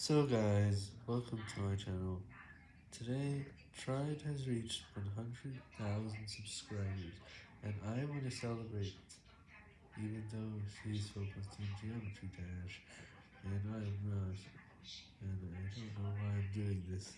So guys, welcome to my channel. Today, Triad has reached 100,000 subscribers, and I want to celebrate, even though she's focused on Geometry Dash, and I'm not, and I don't know why I'm doing this.